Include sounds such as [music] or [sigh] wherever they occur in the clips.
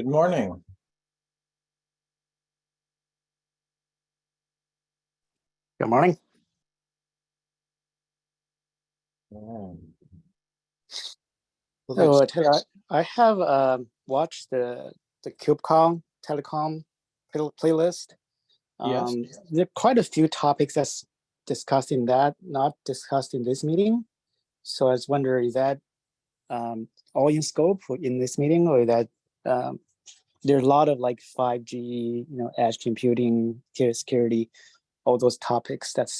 Good morning. Good morning. Alright. Well, So uh, I I have um, watched the the KubeCon telecom play- playlist. Yes. Um, There are quite a few topics that's discussed in that, not discussed in this meeting. So I was wondering, is that um, all in scope in this meeting or that um, there's a lot of like 5G, you know, edge computing, data security, all those topics that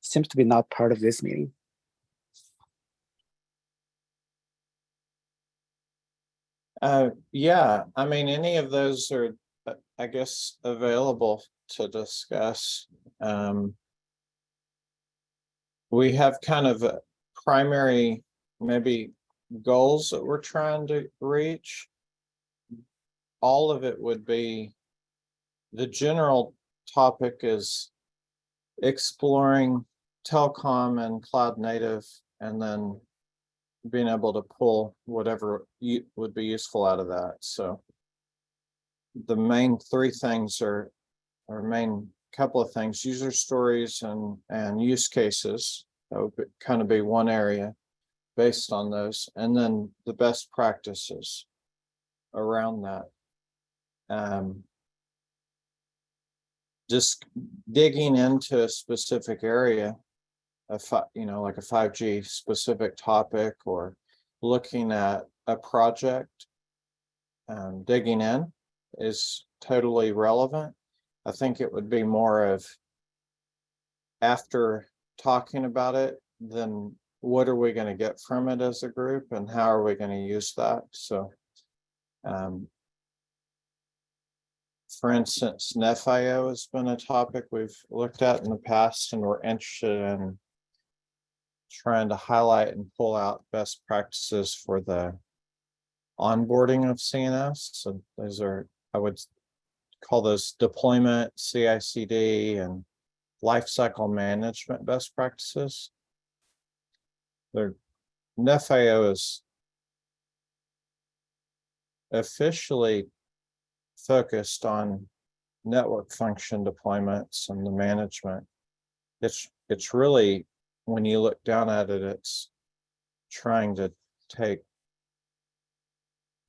seems to be not part of this meeting. Uh, yeah, I mean, any of those are, uh, I guess, available to discuss. Um. We have kind of a primary, maybe goals that we're trying to reach. All of it would be. The general topic is exploring telecom and cloud native and then being able to pull whatever would be useful out of that, so. The main three things are, or main couple of things, user stories and, and use cases. That would be- kind of be one area based on those, and then the best practices around that. Um. Just digging into a specific area a you know, like a five G specific topic or looking at a project. Um, digging in is totally relevant. I think it would be more of. After talking about it, then what are we gonna get from it as a group and how are we gonna use that? So. Um. For instance, Nephio has been a topic we've looked at in the past and we're interested in trying to highlight and pull out best practices for the onboarding of CNS. So those are, I would call those deployment, CICD and lifecycle management best practices. The Nephio is officially focused on network function deployments and the management. It's, it's really when you look down at it, it's trying to take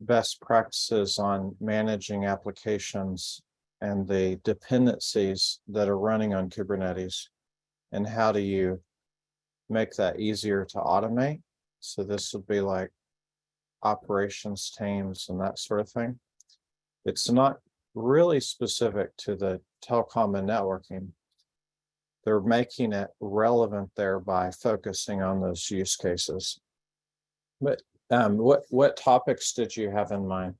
best practices on managing applications and the dependencies that are running on Kubernetes. And how do you make that easier to automate? So this would be like operations teams and that sort of thing. It's not really specific to the telecom and networking, they're making it relevant there by focusing on those use cases. But um, what, what topics did you have in mind?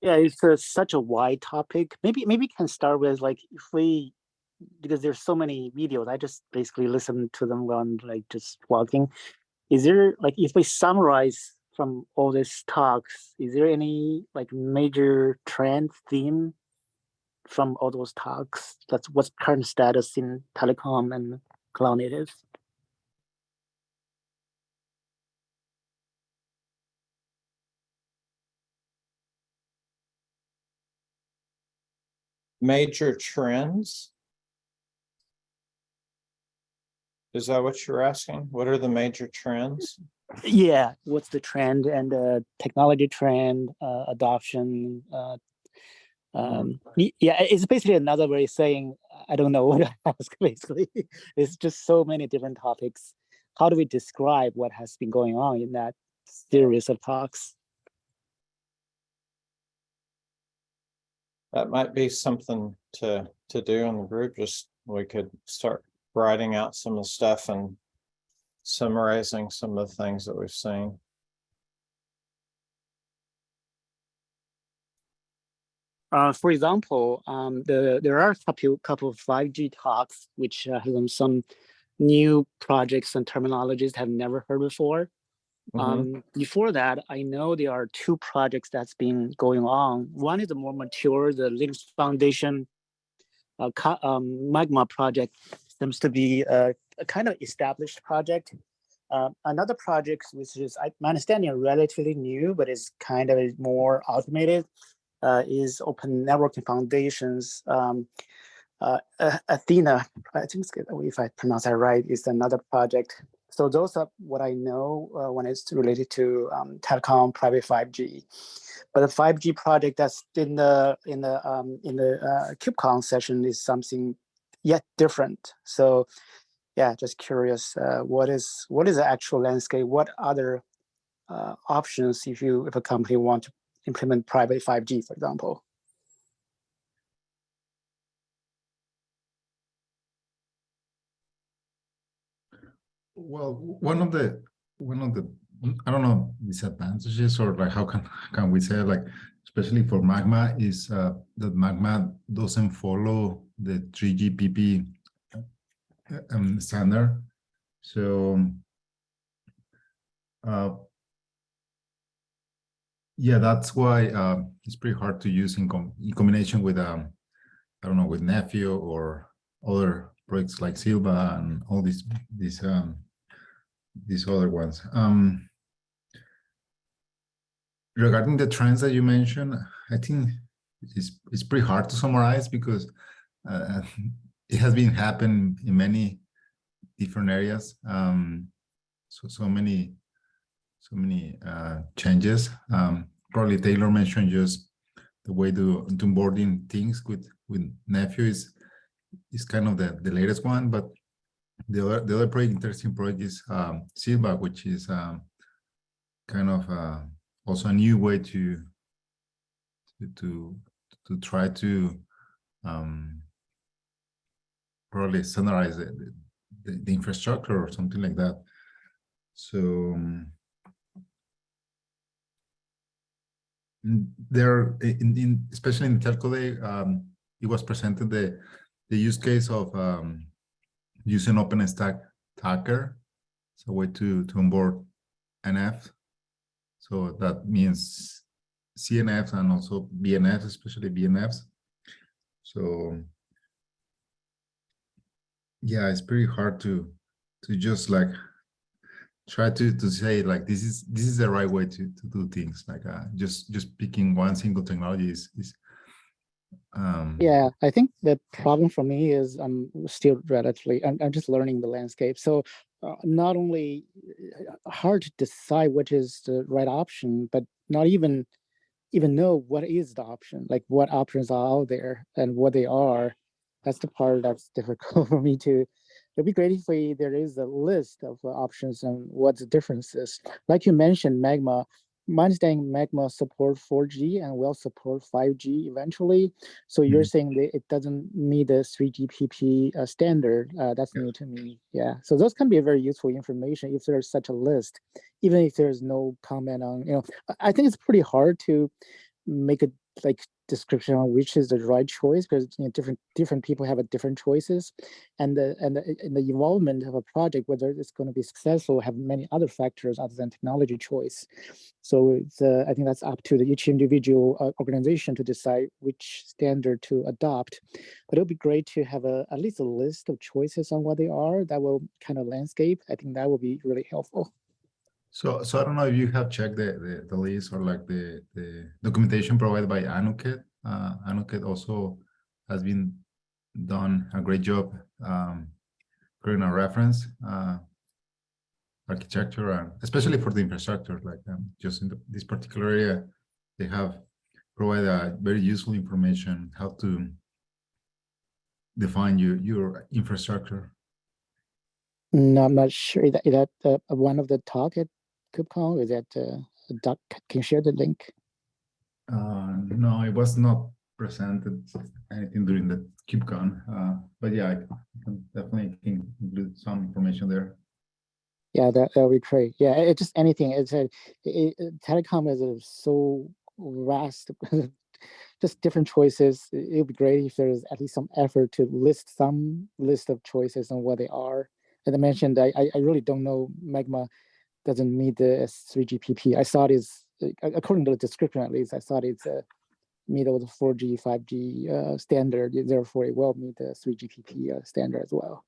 Yeah, it's uh, such a wide topic. Maybe maybe can start with like if we because there's so many videos. I just basically listen to them while I'm like just walking. Is there like if we summarize from all these talks, is there any like major trend theme from all those talks? That's what's current status in telecom and cloud native. Major trends? Is that what you're asking? What are the major trends? Yeah, what's the trend and the technology trend, uh, adoption? Uh, um, yeah, it's basically another way of saying I don't know [laughs] what to ask. Basically, it's just so many different topics. How do we describe what has been going on in that series of talks? That might be something to, to do in the group, just we could start writing out some of the stuff and summarizing some of the things that we've seen. Uh, for example, um, the there are a couple couple of five G talks which uh, have some new projects and terminologies have never heard before. Mhm. Um, before that, I know there are two projects that's been going on. One is a more mature, the Linux Foundation uh, um, Magma project seems to be a, a kind of established project. Uh, another project, which is, I, my understanding, relatively new, but it's kind of more automated, uh, is Open Networking Foundations. Um, uh, Athena, I think if I pronounce that right, is another project. So those are what I know uh, when it's related to um, telecom private 5G. But the 5G project that's in the in the um, in the uh, KubeCon session is something yet different. So yeah, just curious, uh, what is what is the actual landscape? What other uh, options if you if a company want to implement private 5G, for example? Well, one of the, one of the, I don't know, disadvantages or like how can, can we say like, especially for Magma is uh, that Magma doesn't follow the 3GPP uh, um, standard. So uh, yeah, that's why uh, it's pretty hard to use in, com in combination with, um, I don't know, with Nephio or other projects like Sylva and all these these um, these other ones. Um, regarding the trends that you mentioned, I think it's it's pretty hard to summarize because uh, [laughs] it has been happening in many different areas. Um, so so many so many uh, changes. Um, probably Taylor mentioned just the way to, to onboarding things with with Nephio is is kind of the, the latest one, but the other the other project, interesting project is um, Sylva, which is um, kind of uh, also a new way to to to, to try to um, probably standardize the, the, the infrastructure or something like that. So um, there, in, in especially in telco day, um, it was presented the the use case of um, using OpenStack Tacker. It's a way to, to onboard NF. So that means CNFs and also VNFs, especially VNFs. So yeah, it's pretty hard to to just like try to to say like this is this is the right way to to do things. Like uh, just just picking one single technology is is um, Yeah, I think the problem for me is I'm still relatively, I'm, I'm just learning the landscape. So uh, not only uh, hard to decide which is the right option, but not even even know what is the option, like what options are out there and what they are. That's the part that's [laughs] difficult for me to. It'd be great if we, there is a list of uh, options and what the difference is. Like you mentioned, Magma, my understanding Magma support 4G and will support 5G eventually. So you're saying that it doesn't meet the 3GPP uh, standard. Uh, that's Yeah. new to me. Yeah. So those can be very useful information if there's such a list, even if there's no comment on, you know, I think it's pretty hard to make a like description on which is the right choice because you know different different people have a different choices and the and the, and the involvement of a project whether it's going to be successful have many other factors other than technology choice. So uh, i think that's up to the each individual uh, organization to decide which standard to adopt. But it would be great to have a at least a list of choices on what they are that will kind of landscape. I think that will be really helpful So, so I don't know if you have checked the, the, the list or like the, the documentation provided by Anuket. Uh, Anuket also has been done a great job um, creating a reference uh, architecture, and especially for the infrastructure, like um, just in the, this particular area, they have provided very useful information how to define your, your infrastructure. no i'm not sure that, that uh, one of the talk at kubecon is that uh, a doc can you share the link Uh, no, it was not presented anything during the KubeCon, uh, but yeah, I can definitely can include some information there. Yeah, that that would be great. Yeah, it just anything. It's a it, it- telecom is a so vast, [laughs] just different choices. It would be great if there's at least some effort to list some list of choices and what they are. As I mentioned, I I I really don't know. Magma doesn't meet the S3GPP. I thought it's according to the description at least. I thought it's a middle of the 4G 5G uh, standard. Therefore, it will meet the 3GPP uh, standard as well.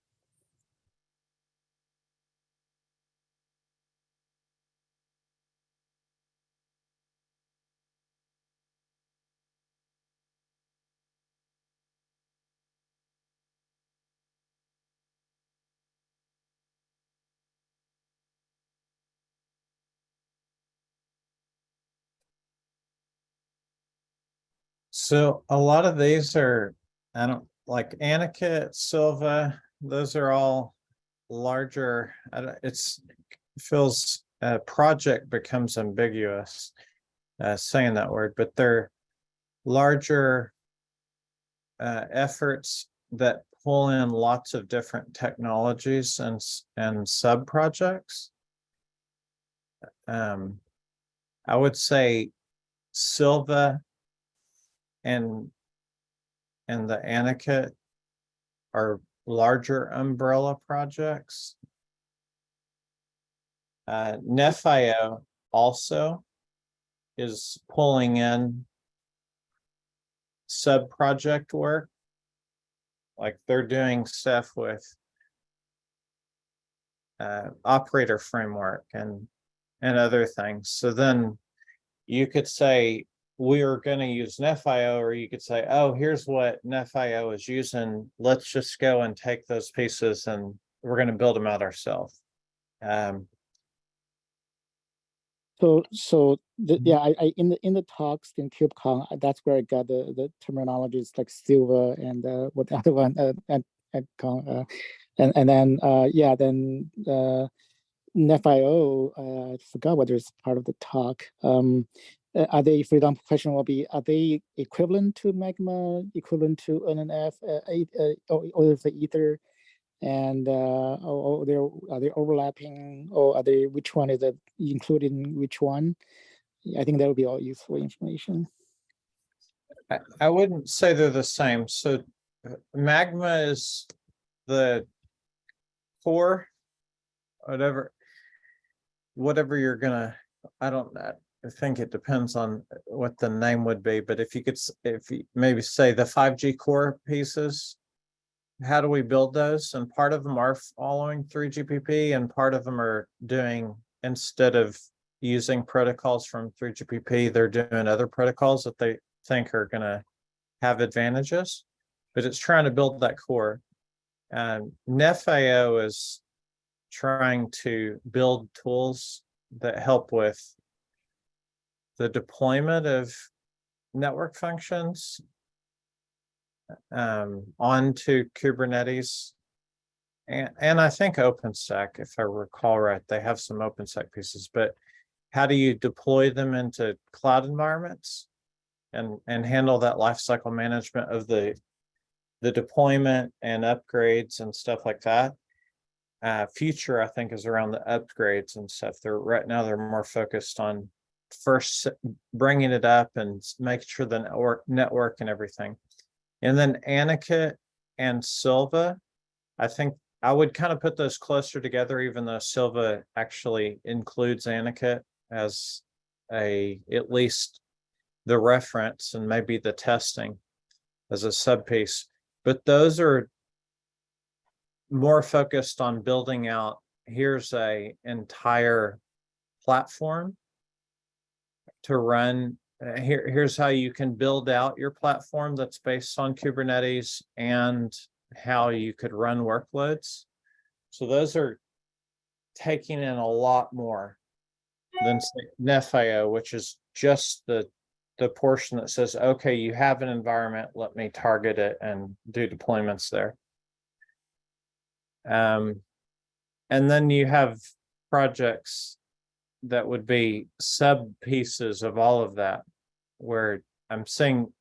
So a lot of these are, I don't, like Anuket, Sylva, those are all larger, it's feels, uh, project becomes ambiguous. Uh, saying that word, but they're larger. Uh, efforts that pull in lots of different technologies and, and sub-projects. Um, I would say Sylva and and the Anuket are larger umbrella projects. Uh, Nephio also is pulling in sub-project work. Like they're doing stuff with uh, operator framework and, and other things. So then you could say, we are gonna use Nephio, or you could say, oh, here's what Nephio is using. Let's just go and take those pieces and we're gonna build them out ourselves. Um, So, so, the, Mhm. yeah, I, I, in the, in the talks in KubeCon, that's where I got the, the terminologies like Sylva and, uh, what the [laughs] other one, uh, and, and, uh, and, and then, uh, yeah, then, uh, Nephio, uh, I forgot whether it's part of the talk. Um, uh, are they, for example, question will be, are they equivalent to Magma, equivalent to NNF, uh, uh, or, or is it either? And, uh, or, or they're, are they overlapping or are they, which one is included in which one? I think that would be all useful information. I, I wouldn't say they're the same. So uh, magma is the core, whatever, whatever you're gonna, I don't, know. Think it depends on what the name would be, but if you could, if you maybe say the five G core pieces, how do we build those? And part of them are following three GPP and part of them are doing, instead of using protocols from three GPP, they're doing other protocols that they think are gonna have advantages. But it's trying to build that core. And Nephio is trying to build tools that help with the deployment of network functions um, onto Kubernetes. And, and I think OpenStack, if I recall right, they have some OpenStack pieces, but how do you deploy them into cloud environments? And, and handle that lifecycle management of the, the deployment and upgrades and stuff like that. Uh, future, I think, is around the upgrades and stuff. They're, right now, they're more focused on first bringing it up and making sure the network, network and everything. And then Anuket and Sylva, I think I would kind of put those closer together, even though Sylva actually includes Anuket as a, at least the reference and maybe the testing as a subpiece. But those are more focused on building out, here's a entire platform to run, uh, here, here's how you can build out your platform that's based on Kubernetes and how you could run workloads. So those are taking in a lot more than Nephio, which is just the the portion that says, okay, you have an environment, let me target it and do deployments there. Um, and then you have projects that would be sub pieces of all of that, where I'm saying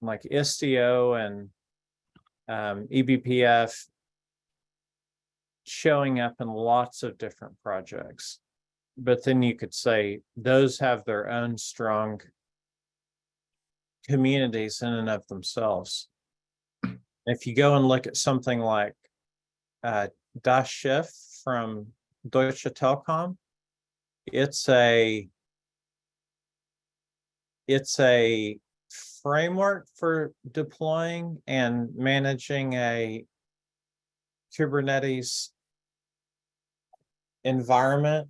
like Istio and um, eBPF showing up in lots of different projects. But then you could say those have their own strong communities in and of themselves. If you go and look at something like uh, Das Schiff from Deutsche Telekom, it's a it's a framework for deploying and managing a Kubernetes environment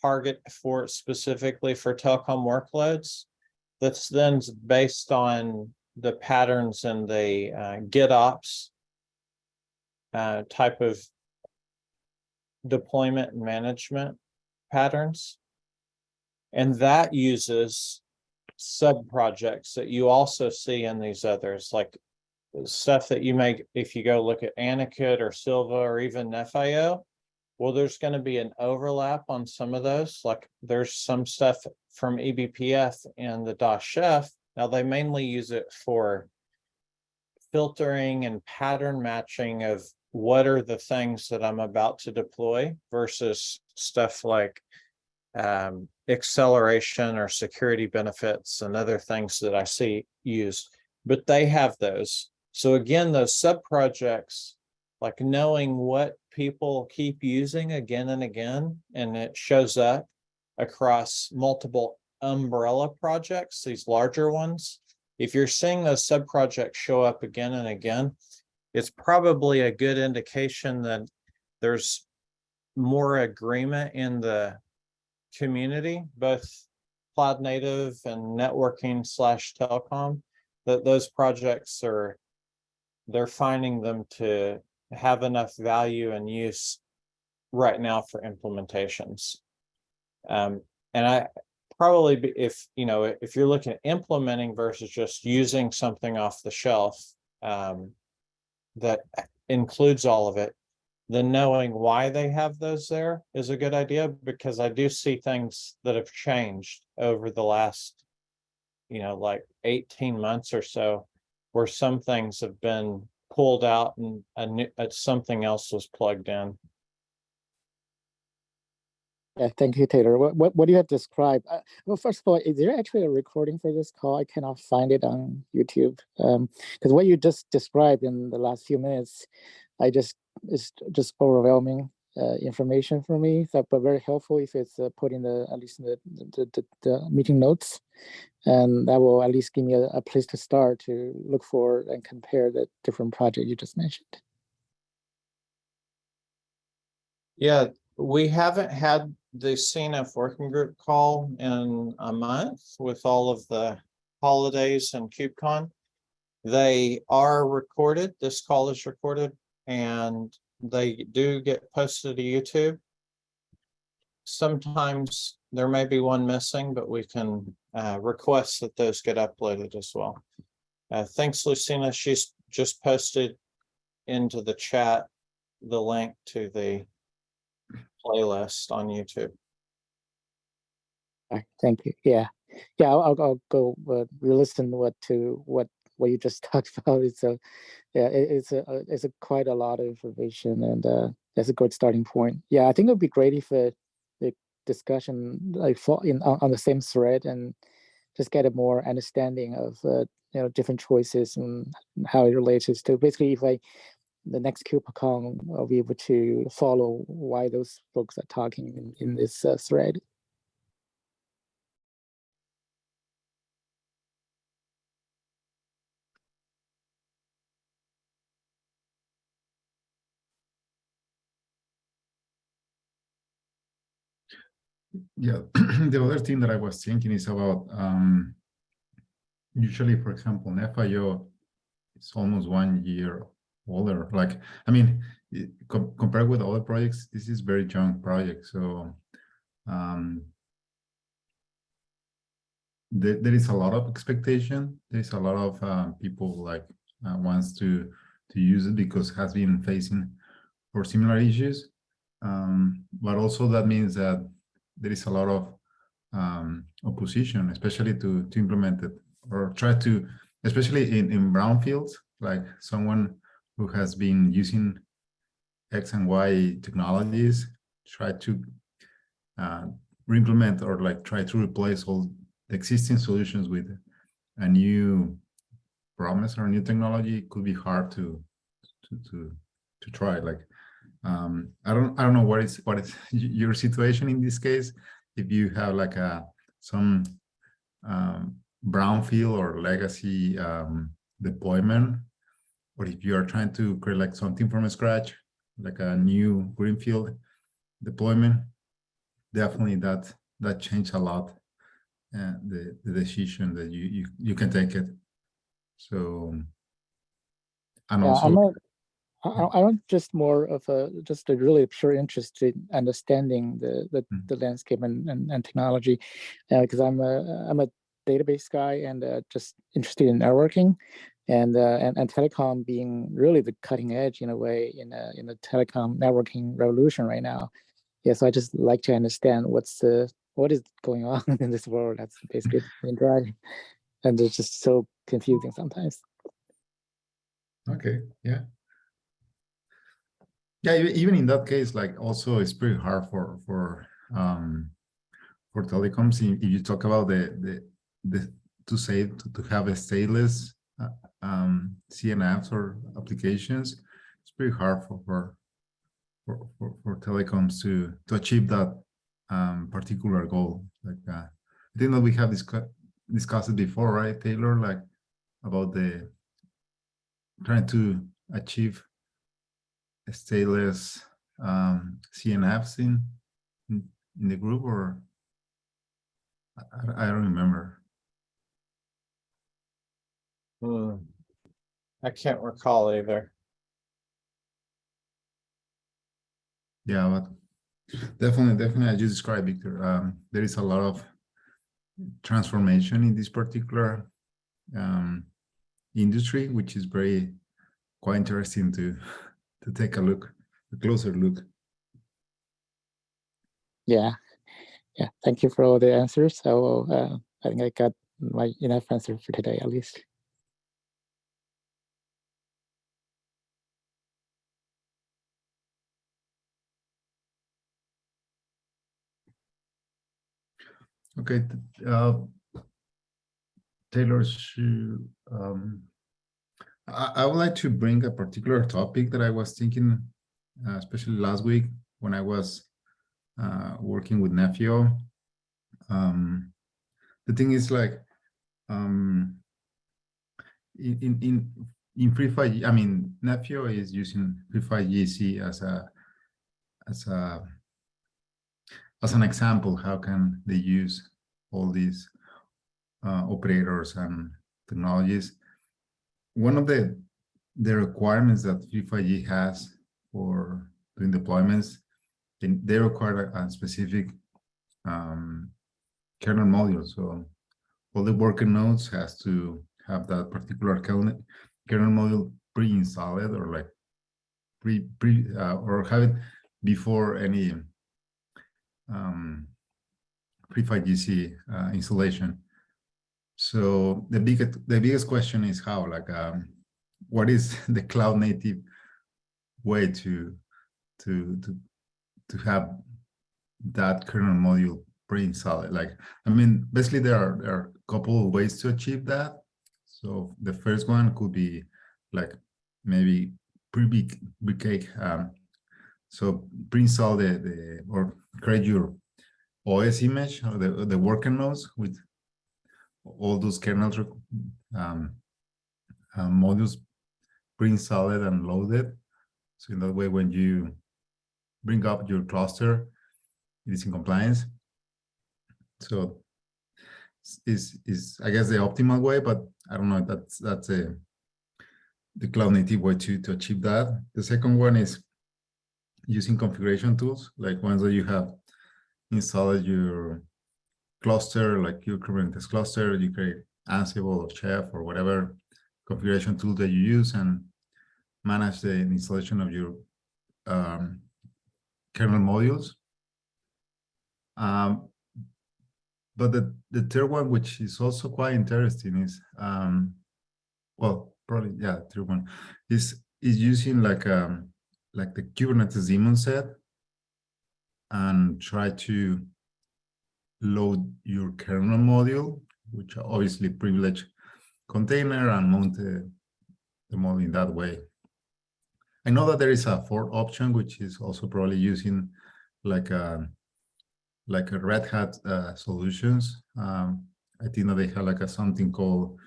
target for specifically for telecom workloads. That's then based on the patterns and the uh, GitOps uh, type of deployment and management patterns. And that uses sub-projects that you also see in these others, like stuff that you make if you go look at Anuket or Sylva or even FIO, well, there's gonna be an overlap on some of those, like there's some stuff from eBPF and the Das Schiff. Now, they mainly use it for filtering and pattern matching of what are the things that I'm about to deploy versus stuff like um, acceleration or security benefits and other things that I see used, but they have those. So again, those sub projects, like knowing what people keep using again and again, and it shows up across multiple umbrella projects, these larger ones. If you're seeing those sub projects show up again and again, it's probably a good indication that there's more agreement in the community, both cloud native and networking slash telecom, that those projects are, they're finding them to have enough value and use right now for implementations. Um, and I probably, if, you know, if you're looking at implementing versus just using something off the shelf, um, that includes all of it, then knowing why they have those there is a good idea, because I do see things that have changed over the last, you know, like eighteen months or so, where some things have been pulled out and a new, uh, something else was plugged in. Yeah, thank you, Taylor. What, what, what you have described, uh, well, first of all, is there actually a recording for this call? I cannot find it on YouTube. Um, because what you just described in the last few minutes, I just, it's just overwhelming, uh, information for me, so, but very helpful if it's uh, put in the, at least the, the, the, the meeting notes. And that will at least give me a, a place to start to look for and compare the different project you just mentioned. Yeah, we haven't had the CNF working group call in a month with all of the holidays and KubeCon. They are recorded. This call is recorded and they do get posted to YouTube. Sometimes there may be one missing, but we can uh, request that those get uploaded as well. Uh, thanks, Lucina. She's just posted into the chat the link to the playlist on YouTube. Thank you. Yeah, yeah, I'll, I'll, I'll go, uh, listen what to, what, what you just [laughs] talked about. It's a, yeah, it, it's a, uh, it's a quite a lot of information and, uh, that's a good starting point. Yeah, I think it'd be great if uh the discussion like fall in, on, on the same thread and just get a more understanding of, uh, you know, different choices and how it relates to, basically if I, the next KubeCon, I'll be able to follow why those folks are talking in, in this uh, thread. Yeah, [clears throat] the other thing that I was thinking is about um, usually, for example, FIO is almost one year older. Like, I mean, it- com- compared with other projects, this is very young project. So um, there, there is a lot of expectation. There is a lot of uh, people like uh, wants to to use it because has been facing for similar issues. Um, but also that means that there is a lot of um, opposition, especially to to implement it or try to, especially in in brownfields, like someone who has been using X and Y technologies, try to uh, re-implement or like try to replace all the existing solutions with a new promise or new technology could be hard to to to to try like um i don't i don't know what is what is [laughs] your situation in this case. If you have like a some um brownfield or legacy um deployment or if you are trying to create like something from scratch like a new greenfield deployment definitely that that changed a lot uh, the the decision that you you you can take it. So and Yeah, also I, I just more of a, just a really pure interest in understanding the, the, Mm. the landscape and, and, and technology. Uh, cause I'm a, I'm a database guy and uh, just interested in networking and, uh, and and telecom being really the cutting edge in a way in a, in the telecom networking revolution right now. Yeah, so I just like to understand what's the what is going [laughs] on in this world. That's basically main and it's just so confusing sometimes. Okay, yeah. Yeah, even in that case, like also it's pretty hard for for um for telecoms. If you talk about the the the to say to, to have a stateless uh, um CNFs or applications, it's pretty hard for for for for, for telecoms to to achieve that um particular goal. Like uh, I think that we have discussed discussed it before, right, Taylor? Like about the trying to achieve a stateless um, CNFs in, in in the group or I, I- I don't remember. Hmm. I can't recall either. Yeah, but definitely, definitely, as you described, Victor, um, there is a lot of transformation in this particular um, industry, which is very quite interesting to to take a look, a closer look. Yeah, yeah. Thank you for all the answers. So uh, I think I got my enough answer for today at least. Okay, uh, Taylor, um, I, I would like to bring a particular topic that I was thinking, uh, especially last week when I was uh, working with Nephio. Um, the thing is like, um, in, in, in, Free 5 I mean, Nephio is using Free5GC as a, as a, as an example, how can they use all these uh, operators and technologies? One of the the requirements that Free5G has for doing deployments, they, they require a, a specific um, kernel module. So all the worker nodes has to have that particular kernel, kernel module pre-installed or like pre pre uh, or have it before any um, Free5GC uh, installation. So the biggest the biggest question is how like um, what is [laughs] the cloud native way to to to to have that kernel module pre-installed? Like I mean, basically there are there are a couple of ways to achieve that. So the first one could be like maybe pre-big cake um, so pre-install the, the or create your OS image or the, the worker nodes with all those kernel um, uh, modules pre-installed and loaded. So in that way, when you bring up your cluster, it is in compliance. So is is I guess the optimal way, but I don't know. That's that's a the cloud native way to to achieve that. The second one is using configuration tools, like ones that you have installed your cluster, like your Kubernetes cluster, you create Ansible or Chef or whatever configuration tool that you use and manage the installation of your um, kernel modules. Um, but the, the third one, which is also quite interesting is, um, well, probably, yeah, third one, is, is using like, um, like the Kubernetes daemon set and try to load your kernel module, which obviously privilege container and mount the, the module in that way. I know that there is a fourth option, which is also probably using like a like a Red Hat uh, solutions. Um, I think that they have like a something called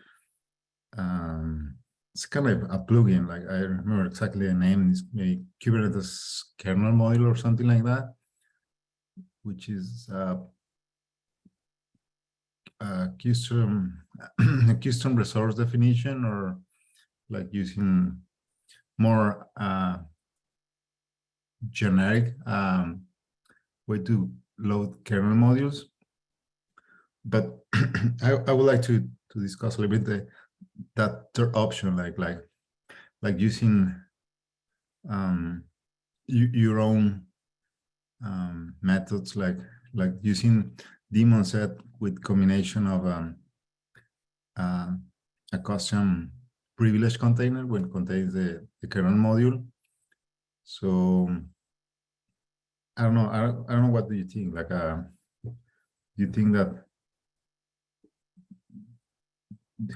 um, it's kind of a plugin. Like I remember exactly the name. It's maybe Kubernetes kernel module or something like that, which is uh, a custom [clears throat] a custom resource definition or like using more uh, generic um, way to load kernel modules. but [clears throat] I, I would like to to discuss a little bit the that third option, like like like using um your own um methods, like like using daemon set with combination of um uh, a custom privilege container when contains the, the kernel module. So I don't know. I don't, I don't know. What do you think? Like, uh, do you think that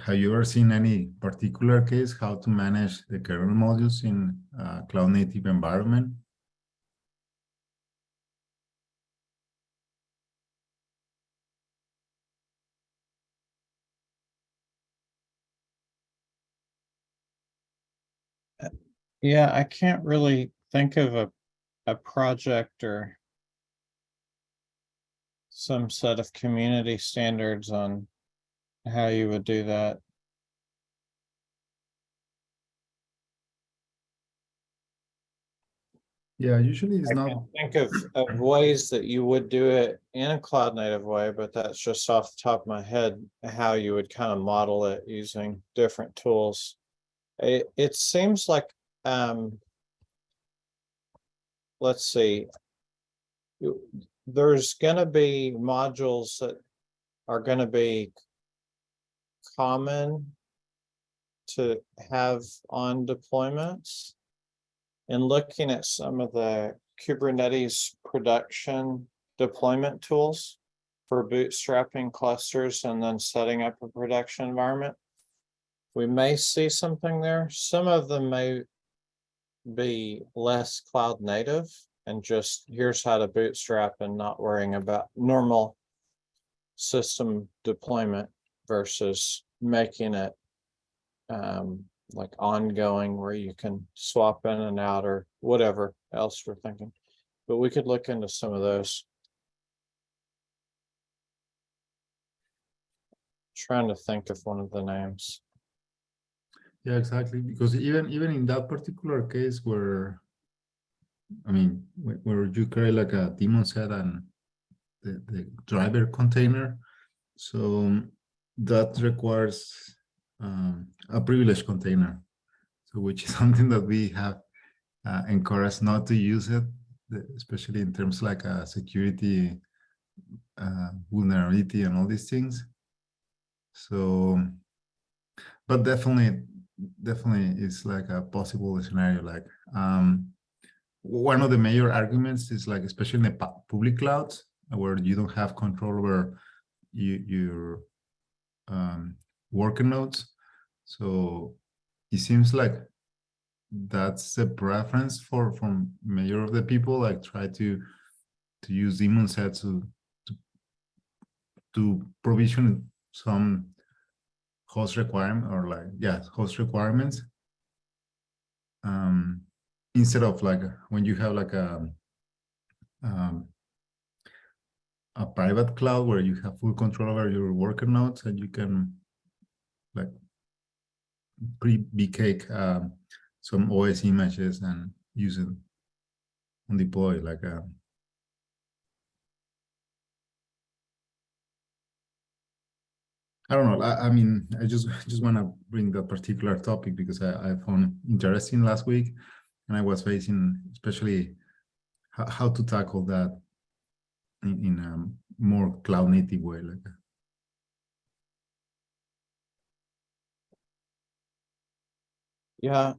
have you ever seen any particular case how to manage the kernel modules in cloud native environment? Yeah, I can't really think of a, a project or some set of community standards on how you would do that. Yeah, usually it's I not. think of, of ways that you would do it in a cloud native way, but that's just off the top of my head, how you would kind of model it using different tools. It, it seems like, um, let's see. There's gonna be modules that are gonna be common to have on deployments. And looking at some of the Kubernetes production deployment tools for bootstrapping clusters and then setting up a production environment. We may see something there. Some of them may be less cloud native and just here's how to bootstrap and not worrying about normal system deployment versus making it um, like ongoing where you can swap in and out or whatever else we're thinking. But we could look into some of those. Trying to think of one of the names. Yeah, exactly. Because even even in that particular case where, I mean, where, you create like a daemon set and the, the driver container, so that requires um, a privilege container. So which is [laughs] something that we have uh, encouraged not to use it, especially in terms like a security uh, vulnerability and all these things. So, but definitely, definitely it's like a possible scenario. Like um, one of the major arguments is like, especially in the public clouds, where you don't have control over you, your um, worker nodes. So it seems like that's the preference for from major of the people. Like try to to use daemon sets to to, to provision some host requirement or like yeah host requirements. Um instead of like when you have like a um a private cloud where you have full control over your worker nodes and you can like pre-bake um, some OS images and use it and deploy like a I don't know. I, I mean, I just [laughs] just want to bring that particular topic because I, I found interesting last week, and I was facing especially how, to tackle that in, in a more cloud native way. Like, Yeah.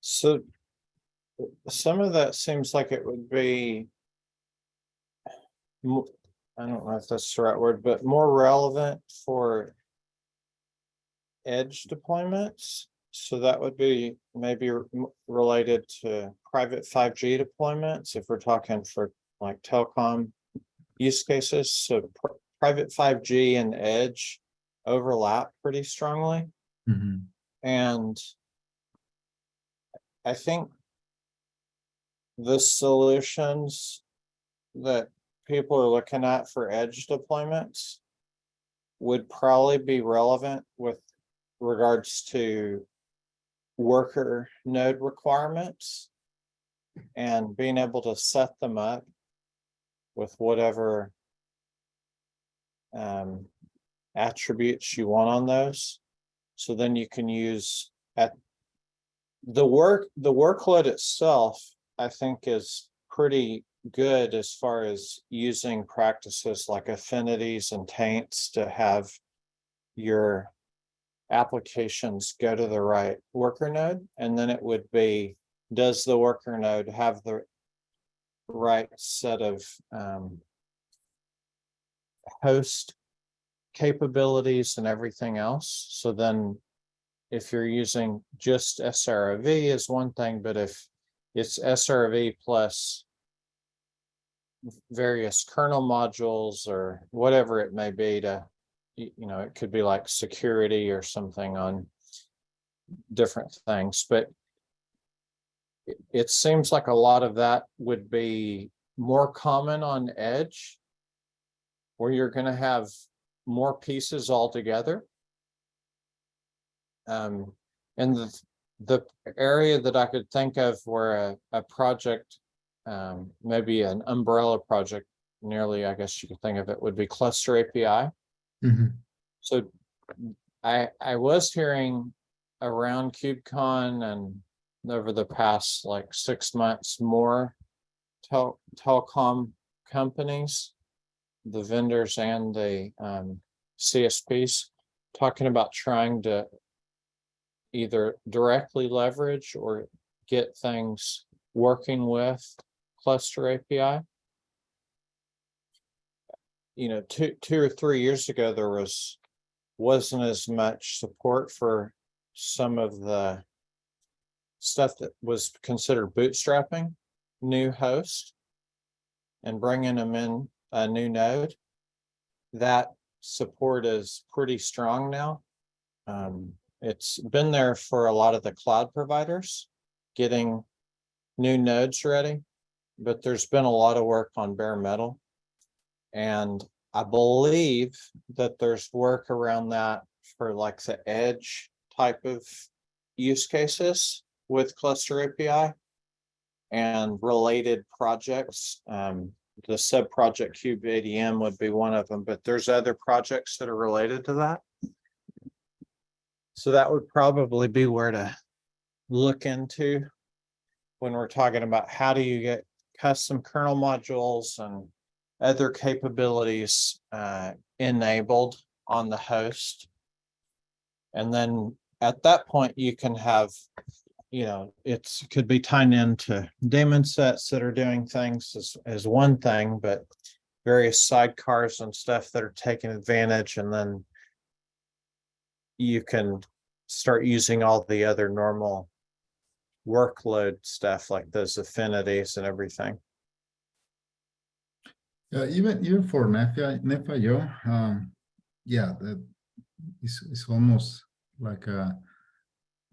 So some of that seems like it would be I don't know if that's the right word, but more relevant for edge deployments. So that would be maybe related to private five G deployments, if we're talking for like telecom use cases. So pr- private five G and edge overlap pretty strongly. Mhm. And I think the solutions that people are looking at for edge deployments would probably be relevant with regards to worker node requirements and being able to set them up with whatever um, attributes you want on those. So then you can use at the work, the workload itself, I think is pretty good as far as using practices like affinities and taints to have your applications go to the right worker node, and then it would be, does the worker node have the right set of um host capabilities and everything else. So then if you're using just SRV is one thing, but if it's SRV plus various kernel modules or whatever it may be to, you know, it could be like security or something on different things, but it, seems like a lot of that would be more common on edge where you're gonna have more pieces altogether. Um, and the, the area that I could think of where a, a project, um, maybe an umbrella project, nearly, I guess you could think of it, would be cluster API. Mhm. So I, I was hearing around KubeCon and over the past like six months, more tel- telecom companies, the vendors and the um, CSPs, talking about trying to either directly leverage or get things working with cluster API. You know, two, two or three years ago, there was, wasn't as much support for some of the stuff that was considered bootstrapping new host and bringing them in a new node. That support is pretty strong now. Um, it's been there for a lot of the cloud providers, getting new nodes ready. But there's been a lot of work on bare metal. And I believe that there's work around that for like the edge type of use cases with cluster API and related projects. Um, the sub project kubeadm would be one of them, but there's other projects that are related to that. So that would probably be where to look into when we're talking about how do you get custom kernel modules and other capabilities uh, enabled on the host. And then at that point, you can have, you know, it could be tied into daemon sets that are doing things as, as one thing, but various sidecars and stuff that are taking advantage and then you can start using all the other normal workload stuff like those affinities and everything. Yeah, even even for Nephio, Nephio.io, um, yeah, that is it's almost like a,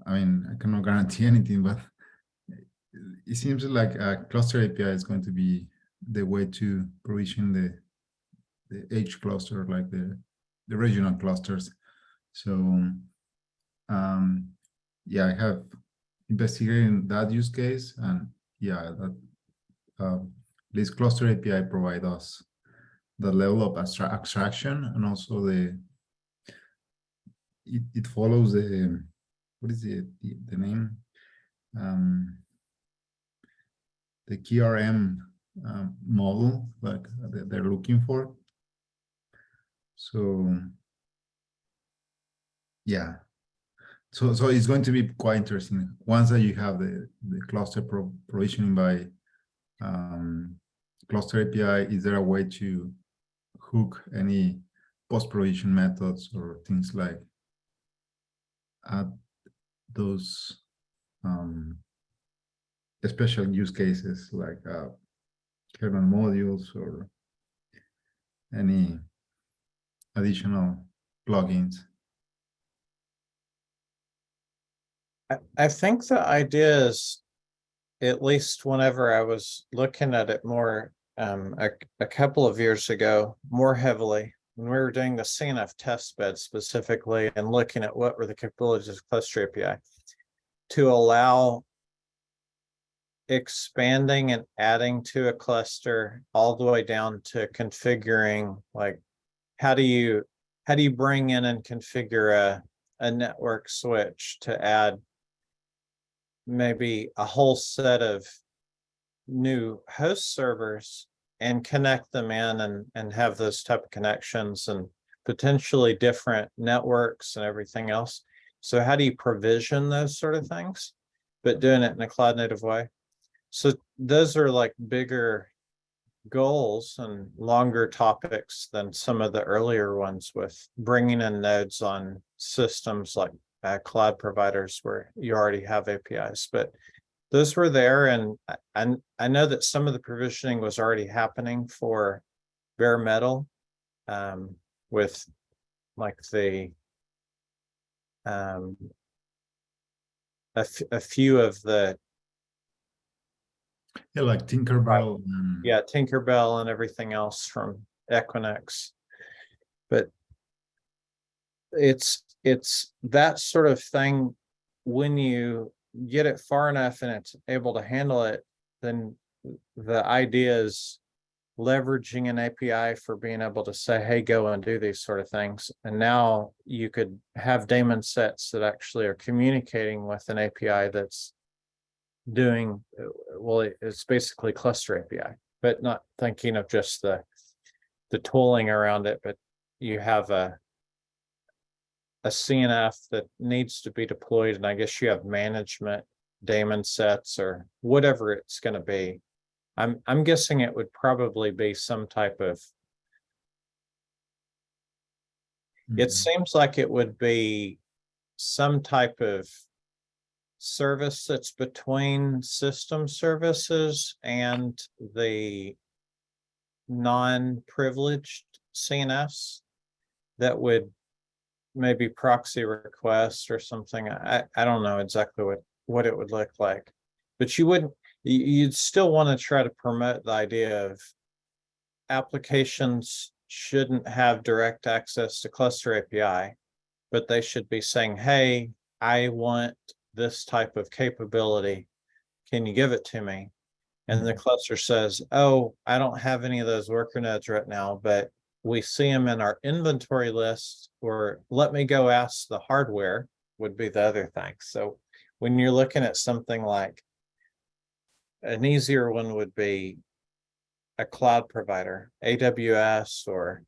I mean, I cannot guarantee [laughs] anything, but it seems like a cluster API is going to be the way to provision the the edge cluster, like the the regional clusters. So, um, yeah, I have investigated that use case, and yeah, that um, this cluster API provide us the level of abstra abstraction and also the it, it follows the what is it the, the name? Um the KRM um, model like that they're looking for. So yeah so so it's going to be quite interesting once that you have the the cluster pro provisioning by um, cluster API, is there a way to hook any post-provision methods or things like add those um, special use cases like uh, kernel modules or any additional plugins? I, think the idea is, at least whenever I was looking at it more, um, a, a couple of years ago, more heavily, when we were doing the CNF test bed specifically and looking at what were the capabilities of cluster API to allow expanding and adding to a cluster all the way down to configuring, like, how do you, how do you bring in and configure a, a network switch to add maybe a whole set of new host servers and connect them in and, and have those type of connections and potentially different networks and everything else. So how do you provision those sort of things, but doing it in a cloud native way? So those are like bigger goals and longer topics than some of the earlier ones with bringing in nodes on systems like uh, cloud providers where you already have APIs, but those were there and I, I know that some of the provisioning was already happening for bare metal um, with like the um, a, f- a few of the Yeah, like Tinkerbell. yeah, Tinkerbell and everything else from Equinix. But it's, it's that sort of thing, when you get it far enough and it's able to handle it, then the idea is leveraging an API for being able to say, hey, go and do these sort of things. And now you could have daemon sets that actually are communicating with an API that's doing, well, it's basically cluster API, but not thinking of just the the tooling around it, but you have a a CNF that needs to be deployed, and I guess you have management daemon sets or whatever it's going to be. I'm I'm guessing it would probably be some type of It Mhm. seems like it would be some type of service that's between system services and the non-privileged CNFs that would maybe proxy requests or something. I, I don't know exactly what, what it would look like. But you wouldn't, you, you'd still want to try to promote the idea of applications shouldn't have direct access to cluster API, but they should be saying, hey, I want this type of capability. Can you give it to me? And the mm-hmm. cluster says, oh, I don't have any of those worker nodes right now, but we see them in our inventory list, or let me go ask the hardware would be the other thing. So when you're looking at something like an easier one would be a cloud provider, AWS or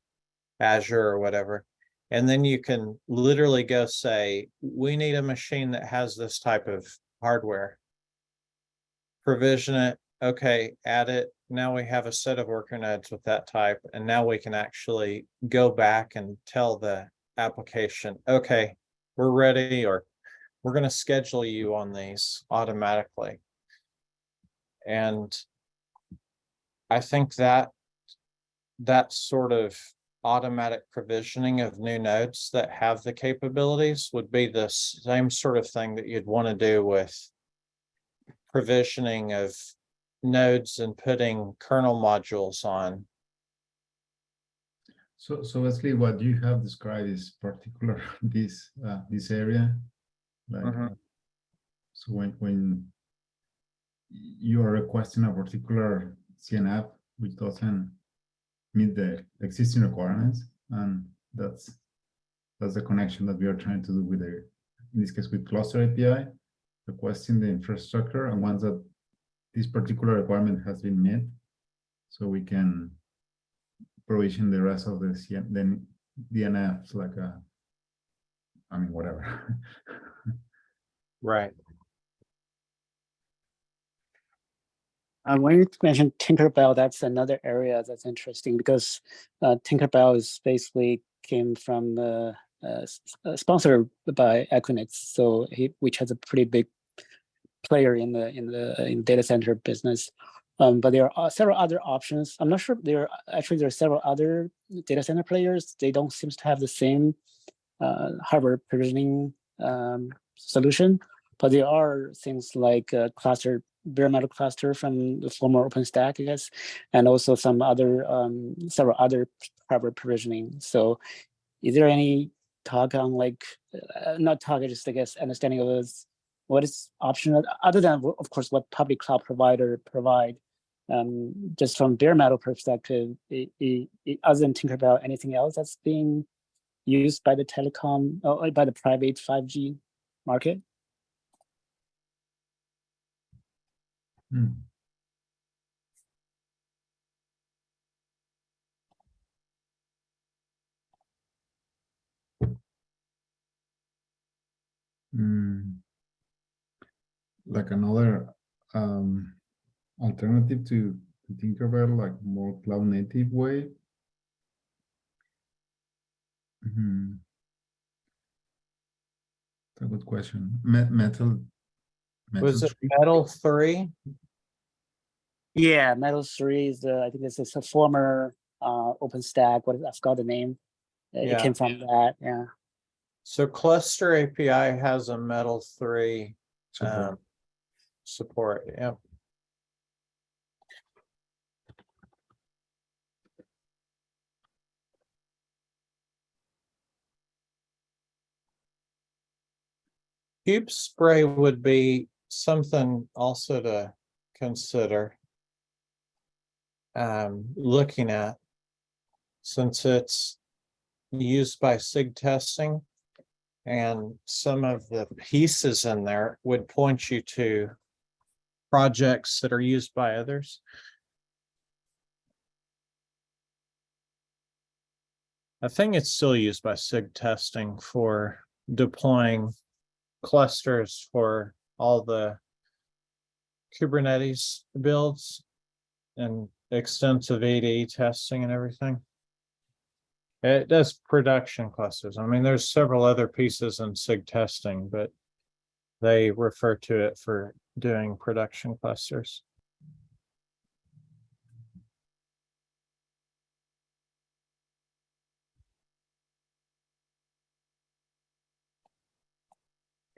Azure or whatever. And then you can literally go say, we need a machine that has this type of hardware. Provision it, okay, add it. Now we have a set of worker nodes with that type, and now we can actually go back and tell the application, okay, we're ready, or we're gonna schedule you on these automatically. And I think that that sort of automatic provisioning of new nodes that have the capabilities would be the same sort of thing that you'd want to do with provisioning of nodes and putting kernel modules on. So, so Wesley, what you have described is particular [laughs] this, uh, this area. Like, Mhm. uh, so when, when you are requesting a particular CNF which doesn't meet the existing requirements, and that's, that's the connection that we are trying to do with the, in this case with cluster API, requesting the infrastructure, and once that this particular requirement has been met, so we can provision the rest of the CN, then DNFs like a, I mean, whatever. [laughs] Right. Uh, when you mentioned Tinkerbell, that's another area that's interesting because uh, Tinkerbell is basically came from uh, uh, uh, sponsored by Equinix, so he, which has a pretty big player in the in the in data center business. Um, but there are several other options. I'm not sure there are actually there are several other data center players. They don't seem to have the same uh, hardware provisioning um, solution, but there are things like uh, cluster bare metal cluster from the former OpenStack, I guess, and also some other um, several other hardware provisioning. So, is there any talk on like uh, not talk, just I guess understanding of those what is optional, other than, of course, what public cloud provider provide. Um, just from bare metal perspective, it, it, it doesn't think about anything else that's being used by the telecom, or by the private five G market. Hmm. Hmm. Like another um alternative to to think about like more cloud native way. Hmm. It's a good question. Me- metal. Was metal it metal three? Yeah, Metal Three is the, I think this is a former uh OpenStack, What I forgot the name. It Yeah. came from that, yeah. So cluster API has a metal three um, support, yeah. Kubespray would be something also to consider. Um, looking at. Since it's used by SIG testing. And some of the pieces in there would point you to projects that are used by others. I think it's still used by SIG testing for deploying clusters for all the Kubernetes builds and extensive ADE testing and everything. It does production clusters. I mean, there's several other pieces in SIG testing, but they refer to it for doing production clusters.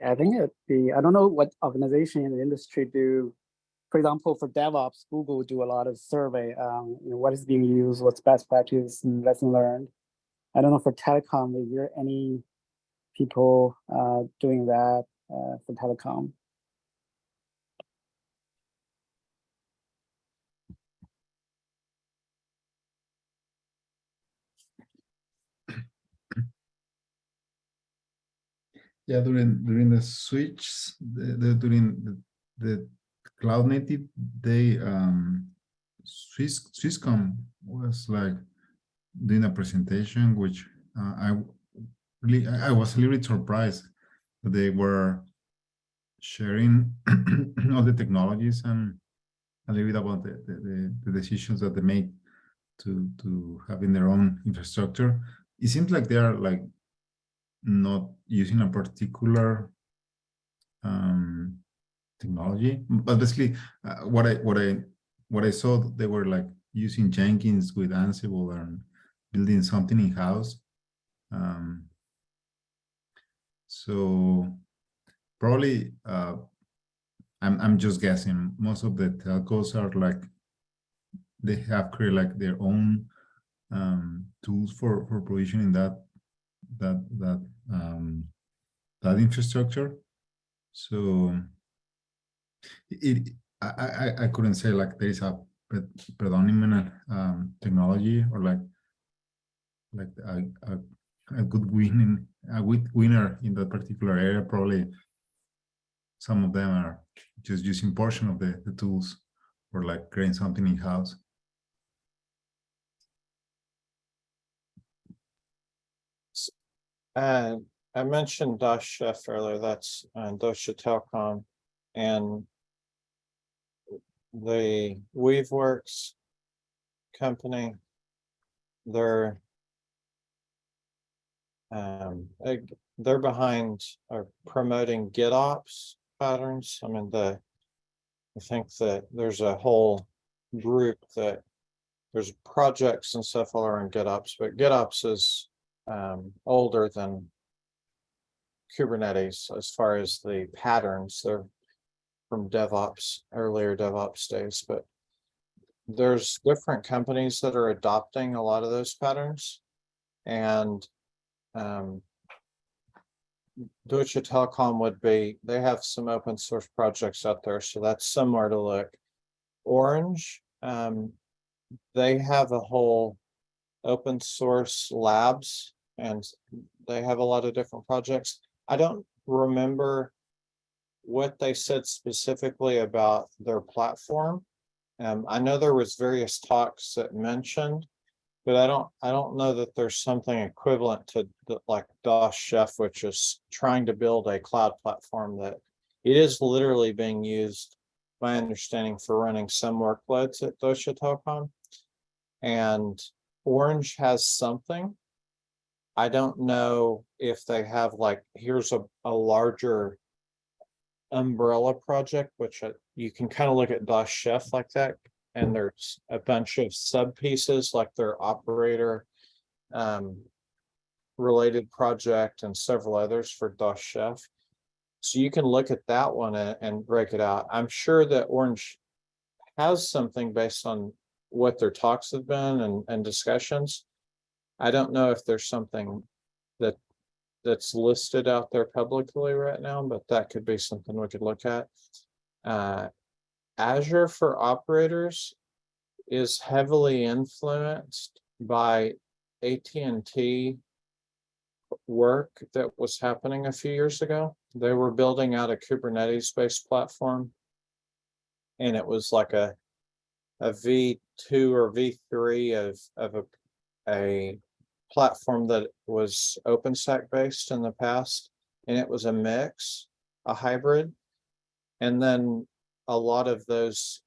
I think it the, I don't know what organization in the industry do. For example, for DevOps, Google do a lot of survey, um, you know, what is being used, what's best practice and lesson learned. I don't know for telecom, is there any people uh, doing that uh, for telecom? Yeah, during during the switch, the, the during the, the cloud native, they um Swiss Swisscom was like doing a presentation, which uh, I really I was a little bit surprised they were sharing [clears throat] all the technologies and a little bit about the, the, the, decisions that they make to to having their own infrastructure. It seems like they are like not using a particular um, technology. But basically, uh, what I what I what I saw, they were like using Jenkins with Ansible and building something in house. Um, so probably, uh, I'm I'm just guessing. Most of the telcos are like they have created like their own um, tools for for provisioning that that that um, that infrastructure. So it I, I I couldn't say like there is a pre predominant um, technology or like like a, a, a good winning a good winner in that particular area. Probably some of them are just using portion of the, the tools or like creating something in house. And I mentioned Das Schiff earlier, that's uh, Deutsche Telekom and the Weaveworks company. They're um, they- they're behind or promoting GitOps patterns. I mean, the I think that there's a whole group that there's projects and stuff all around GitOps, but GitOps is um, older than Kubernetes as far as the patterns. They're from DevOps, earlier DevOps days, but there's different companies that are adopting a lot of those patterns. And um, Deutsche Telekom would be, they have some open source projects out there, so that's somewhere to look. Orange, um, they have a whole open source labs and they have a lot of different projects. I don't remember what they said specifically about their platform. Um, I know there was various talks that mentioned, but I don't, I don't know that there's something equivalent to the- like Das Schiff, which is trying to build a cloud platform that it is literally being used, my understanding, for running some workloads at Deutsche Telekom. And Orange has something. I don't know if they have like, here's a, a larger umbrella project, which uh, you can kind of look at Das Schiff like that. And there's a bunch of sub pieces like their operator um, related project and several others for Das Schiff. So you can look at that one and, and break it out. I'm sure that Orange has something based on what their talks have been and, and discussions. I don't know if there's something that that's listed out there publicly right now, but that could be something we could look at. Uh, Azure for operators is heavily influenced by AT&T work that was happening a few years ago. They were building out a Kubernetes-based platform. And it was like a a V two or V three of of a a platform that was OpenStack based in the past, and it was a mix, a hybrid. And then a lot of those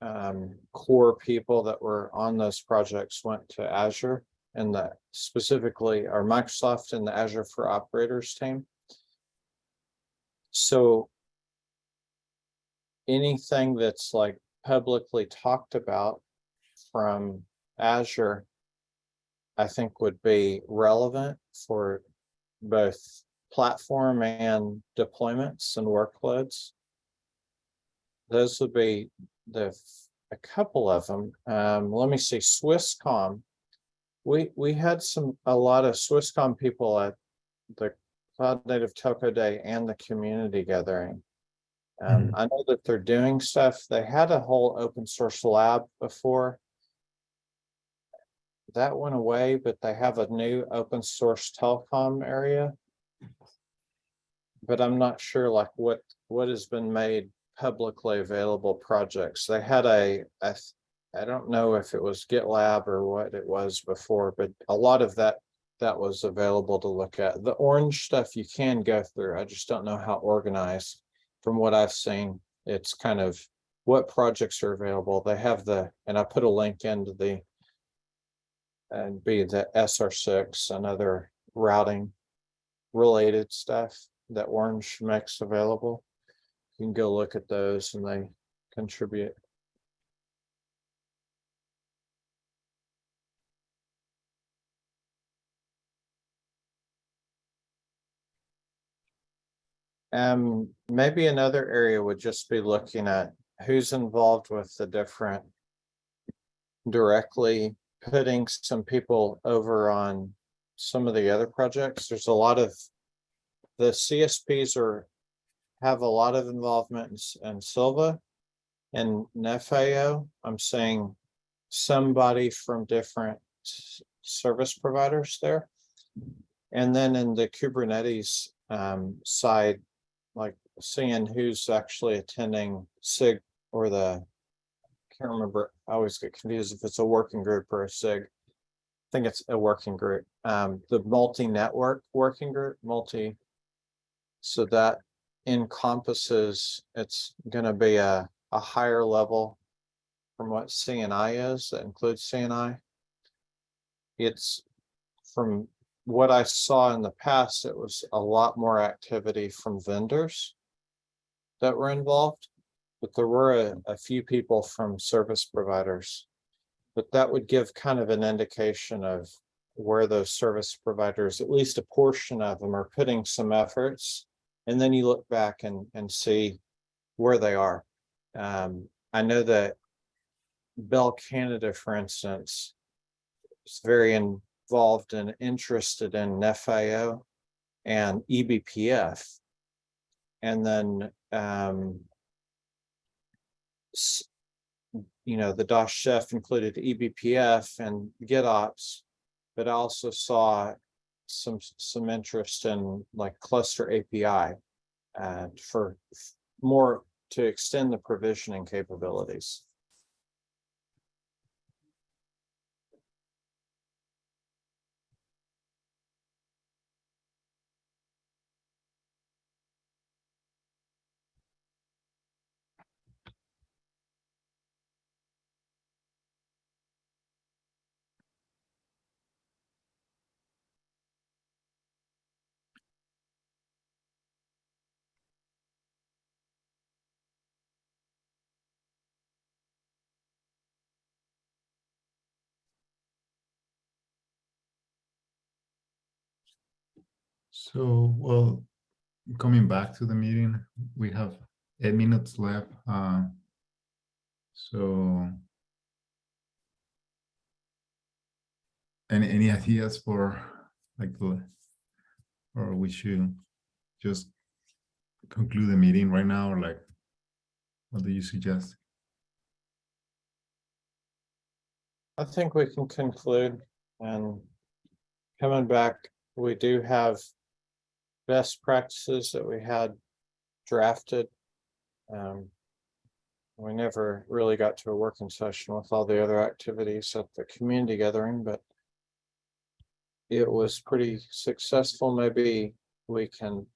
um, core people that were on those projects went to Azure and specifically our Microsoft and the Azure for Operators team. So anything that's like publicly talked about from Azure I think would be relevant for both platform and deployments and workloads. Those would be the, a couple of them. Um, let me see, Swisscom. We, we had some, a lot of Swisscom people at the Cloud Native Telco Day and the community gathering. Um, I know that they're doing stuff. They had a whole open source lab before that went away, but they have a new open source telecom area. But I'm not sure like what, what has been made publicly available projects. They had a, I, don't know if it was GitLab or what it was before, but a lot of that, that was available to look at. The orange stuff you can go through. I just don't know how organized. From what I've seen, it's kind of what projects are available. They have the, and I put a link into the and be the SRv6 and other routing related stuff that Orange makes available. You can go look at those and they contribute. Um, maybe another area would just be looking at who's involved with the different directly putting some people over on some of the other projects. There's a lot of the CSPs are have a lot of involvement in, in Sylva and Nephio. I'm saying somebody from different service providers there. And then in the Kubernetes um, side, like seeing who's actually attending SIG or the I can't remember, I always get confused if it's a working group or a SIG. I think it's a working group, um, the multi-network working group, multi. So that encompasses, it's gonna be a, a higher level. From what CNI is, that includes CNI. It's from what I saw in the past, it was a lot more activity from vendors. That were involved. But there were a, a few people from service providers. But that would give kind of an indication of where those service providers, at least a portion of them are putting some efforts. And then you look back and, and see where they are. Um, I know that Bell Canada, for instance, is very involved and interested in Nephio and eBPF. And then, um, you know, the Das Schiff included eBPF and GitOps, but I also saw some, some interest in like cluster API and for more to extend the provisioning capabilities. So, well, coming back to the meeting, we have eight minutes left. uh, So any, any ideas for like, or we should just conclude the meeting right now, or like, what do you suggest? I think we can conclude and coming back, we do have best practices that we had drafted. Um, we never really got to a working session with all the other activities at the community gathering, but it was pretty successful. Maybe we can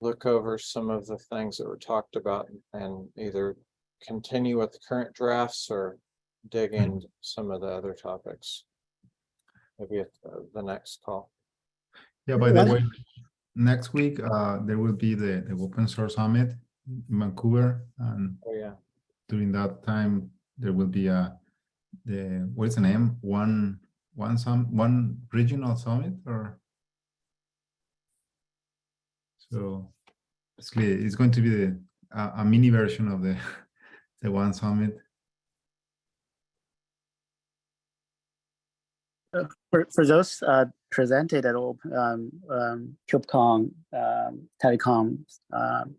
look over some of the things that were talked about and either continue with the current drafts or dig into some of the other topics. Maybe at the- the next call. Yeah, by the What- way, next week, uh, there will be the, the open source summit in Vancouver, and Oh, yeah. during that time, there will be a, the, what is the name? One, one some, one regional summit or? So basically, it's going to be the, a, a mini version of the, [laughs] the one summit. For, for those uh, presented at all, um, um, KubeCon, um, telecom um,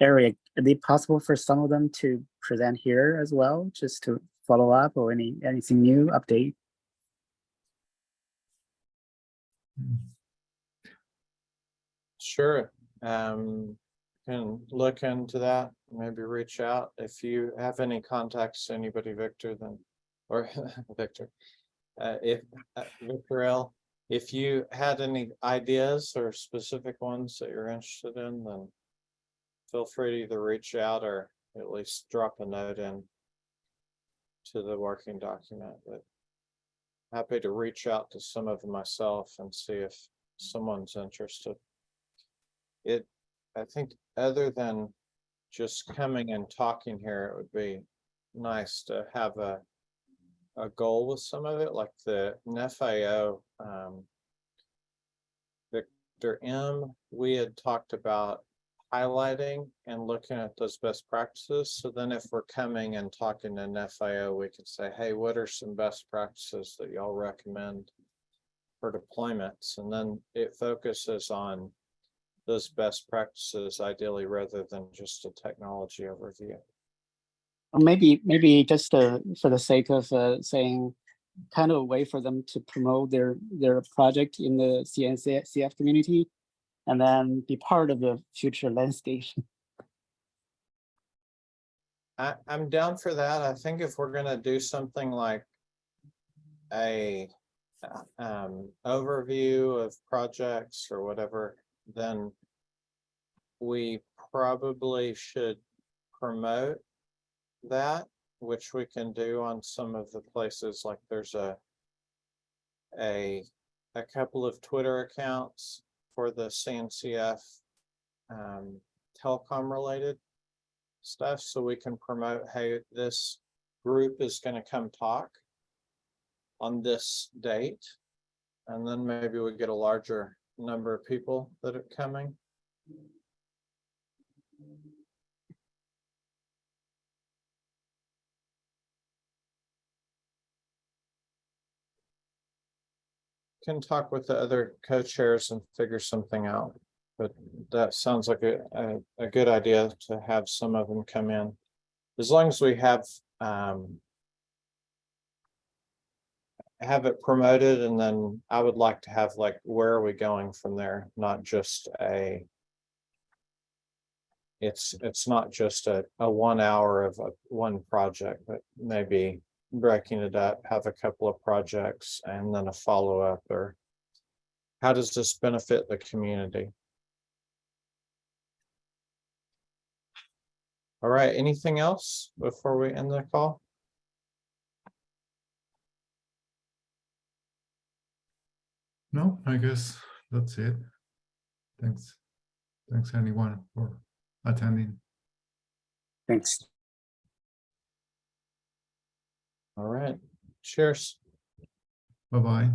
area, is it possible for some of them to present here as well, just to follow up or any, anything new update? Sure, um, can look into that, maybe reach out if you have any contacts, anybody, Victor, then, or [laughs] Victor. Uh, if, uh, Victor L, if you had any ideas or specific ones that you're interested in, then feel free to either reach out or at least drop a note in to the working document, but happy to reach out to some of myself and see if someone's interested. It, I think, other than just coming and talking here, it would be nice to have a a goal with some of it, like the Nephio. Um, Victor M, we had talked about highlighting and looking at those best practices. So then if we're coming and talking to Nephio, we could say, hey, what are some best practices that y'all recommend for deployments? And then it focuses on those best practices ideally rather than just a technology overview. Maybe, maybe just for the sake of uh, saying, kind of a way for them to promote their, their project in the CNC, CF community, and then be part of the future landscape. [laughs] I, I'm down for that. I think if we're gonna do something like a um, overview of projects or whatever, then we probably should promote that, which we can do on some of the places, like there's a a, a couple of Twitter accounts for the CNCF um, telecom related stuff, so we can promote, hey, this group is gonna come talk on this date. And then maybe we get a larger number of people that are coming. Can talk with the other co-chairs and figure something out. But that sounds like a, a, a good idea to have some of them come in. As long as we have, um. Have it promoted and then I would like to have like, where are we going from there? Not just a. It's, it's not just a, a one hour of a, one project, but maybe breaking it up, have a couple of projects and then a follow-up or. How does this benefit the community? All right, anything else before we end the call? No, I guess that's it. Thanks. Thanks anyone for attending. Thanks. All right, cheers. Bye-bye.